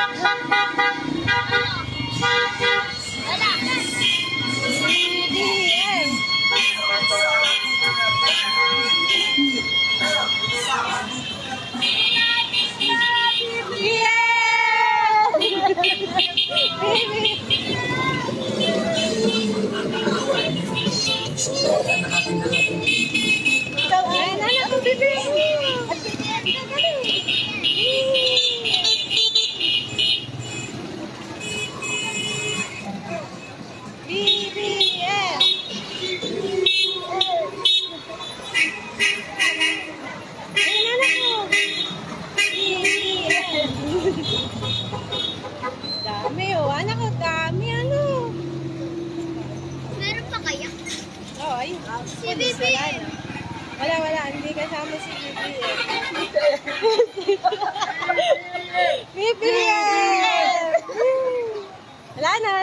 Thank you. Si BBM. Wala, wala. Hindi kasama si BBM. BBM! Wala na.